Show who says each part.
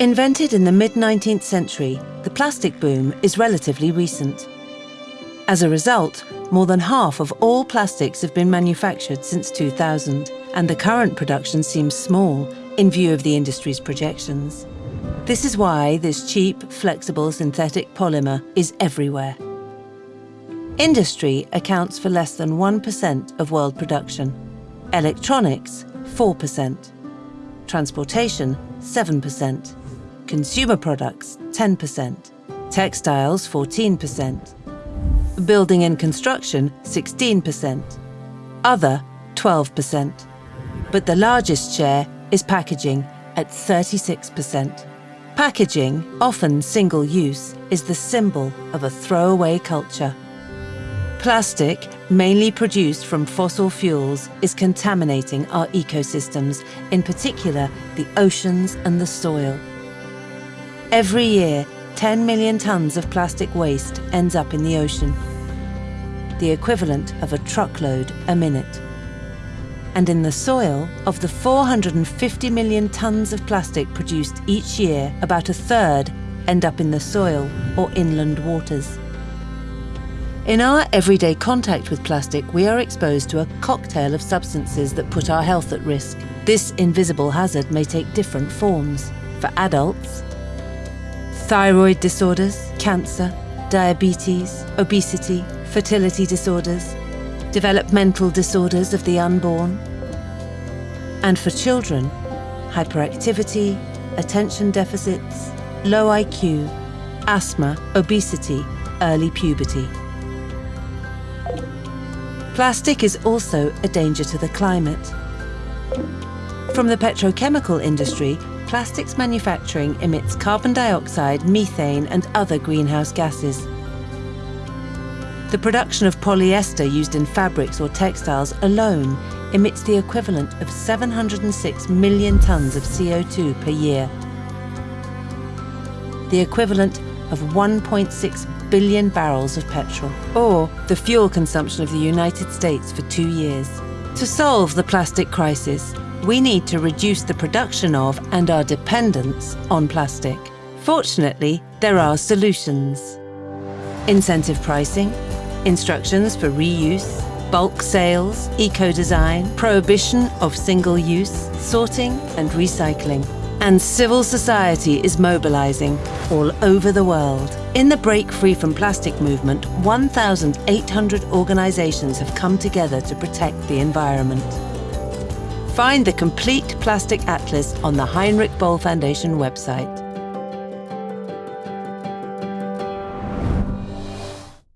Speaker 1: Invented in the mid-19th century, the plastic boom is relatively recent. As a result, more than half of all plastics have been manufactured since 2000, and the current production seems small in view of the industry's projections. This is why this cheap, flexible synthetic polymer is everywhere. Industry accounts for less than 1% of world production. Electronics, 4%. Transportation, 7%. Consumer products, 10%. Textiles, 14%. Building and construction, 16%. Other, 12%. But the largest share is packaging at 36%. Packaging, often single-use, is the symbol of a throwaway culture. Plastic, mainly produced from fossil fuels, is contaminating our ecosystems, in particular the oceans and the soil. Every year, 10 million tonnes of plastic waste ends up in the ocean, the equivalent of a truckload a minute. And in the soil, of the 450 million tonnes of plastic produced each year, about a third end up in the soil or inland waters. In our everyday contact with plastic, we are exposed to a cocktail of substances that put our health at risk. This invisible hazard may take different forms. For adults, thyroid disorders, cancer, diabetes, obesity, fertility disorders, developmental disorders of the unborn, and for children, hyperactivity, attention deficits, low IQ, asthma, obesity, early puberty. Plastic is also a danger to the climate. From the petrochemical industry, plastics manufacturing emits carbon dioxide, methane and other greenhouse gases. The production of polyester used in fabrics or textiles alone emits the equivalent of 706 million tonnes of CO2 per year. The equivalent of 1.6 billion barrels of petrol, or the fuel consumption of the United States for two years. To solve the plastic crisis, we need to reduce the production of and our dependence on plastic. Fortunately, there are solutions. Incentive pricing, instructions for reuse, bulk sales, eco-design, prohibition of single-use, sorting and recycling. And civil society is mobilizing all over the world. In the Break Free from Plastic movement, 1,800 organizations have come together to protect the environment. Find the complete plastic atlas on the Heinrich Böll Foundation website.